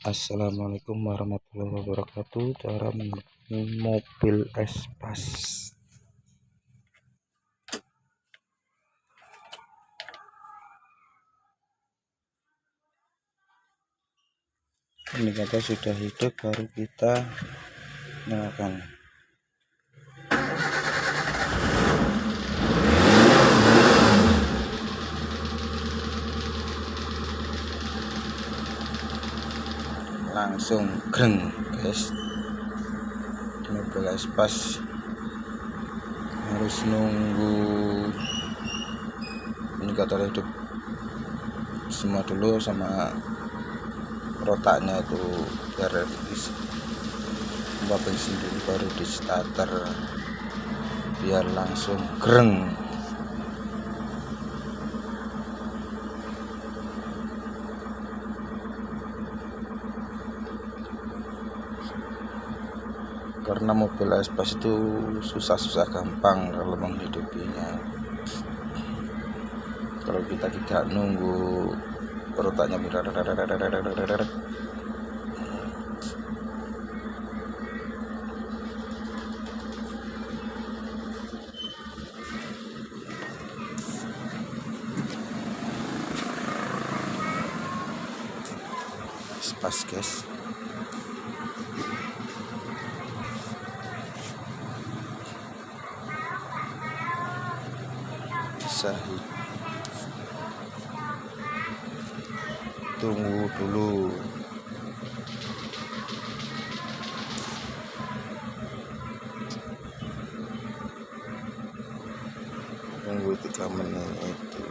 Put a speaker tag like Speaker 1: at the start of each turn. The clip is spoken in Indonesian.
Speaker 1: Assalamualaikum warahmatullahi wabarakatuh. Cara mobil espas. Ini kata sudah hidup baru kita nyalakan langsung greng guys. Mobil espas harus nunggu indikator hidup semua dulu sama rotaknya itu biar isi bensin dulu baru di starter biar langsung greng karena mobil espas itu susah-susah gampang kalau menghidupinya. Kalau kita tidak nunggu rotaknya pas guys Tunggu dulu. Tunggu tiga menit itu